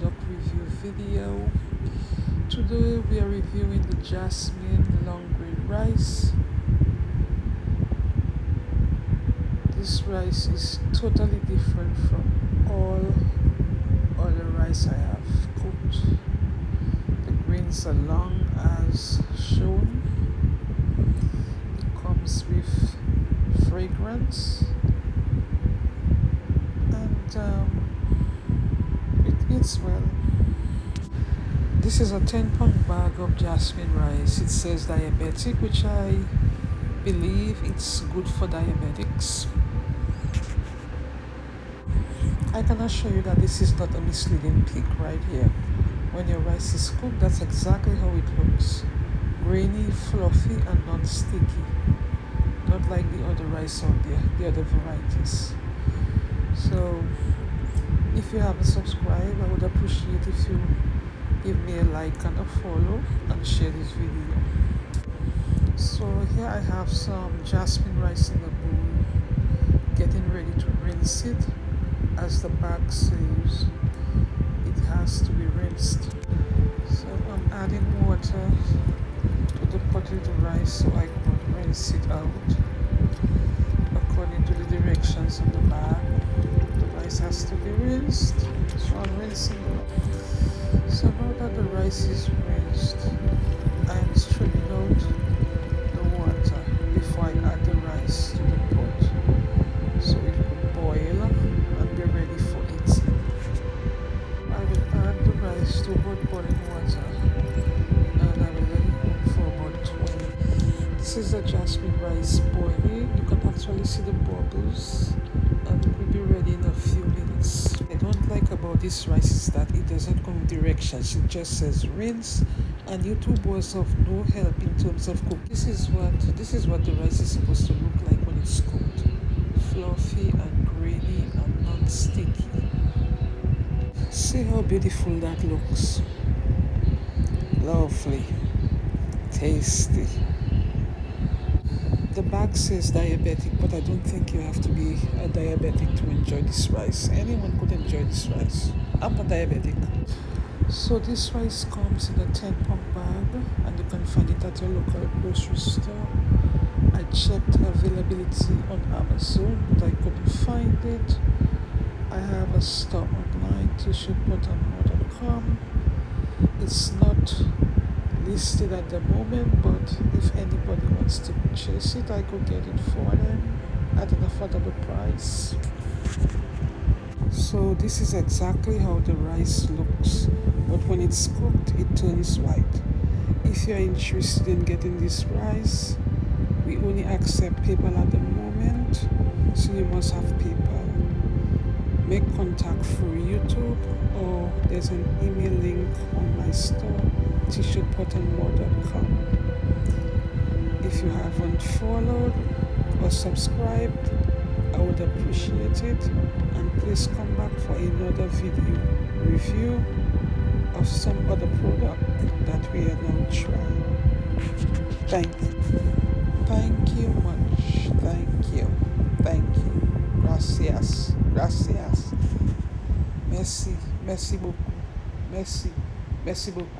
product review video. Today we are reviewing the jasmine long grain rice. This rice is totally different from all other rice i have cooked. The grains are long as shown. It comes with fragrance. And um, it's well. This is a 10 pound bag of jasmine rice. It says diabetic, which I believe it's good for diabetics. I can assure you that this is not a misleading pic right here. When your rice is cooked, that's exactly how it looks. Grainy, fluffy, and non-sticky. Not like the other rice out there, the other varieties. If you haven't subscribed i would appreciate if you give me a like and a follow and share this video. So here i have some jasmine rice in the bowl getting ready to rinse it as the bag says it has to be rinsed. So i'm adding water to the potato rice so i can rinse it out according to the directions on the bag rice has to be rinsed. So I'm rinsing. It so now that the rice is rinsed. I'm straining out the water before I add the rice to the pot. So it will boil and be ready for eating. I will add the rice to hot boiling water and I will let it cook for about 20 this is the jasmine rice boiling. You can actually see the bubbles and it will be ready in a few minutes. I don't like about this rice is that it doesn't come with directions. It just says rinse and YouTube was of no help in terms of cooking. This is what this is what the rice is supposed to look like when it's cooked. Fluffy and grainy and non-sticky. See how beautiful that looks. Lovely. Tasty the bag says diabetic, but I don't think you have to be a diabetic to enjoy this rice. Anyone could enjoy this rice. I'm a diabetic. So this rice comes in a 10 pound bag and you can find it at your local grocery store. I checked availability on Amazon, but I couldn't find it. I have a store online, t-shirtbuttonmore.com. It's not listed at the moment but if anybody wants to purchase it I could get it for them at an affordable price. So this is exactly how the rice looks but when it's cooked it turns white. If you're interested in getting this rice we only accept PayPal at the moment so you must have PayPal. Make contact through YouTube or there's an email link on my store t-shirtbuttonmore.com if you haven't followed or subscribed I would appreciate it. And please come back for another video review of some other product that we are now trying thank you. Thank you much. Thank you. Thank you. Gracias. Gracias. Merci. Merci beaucoup. Merci. Merci beaucoup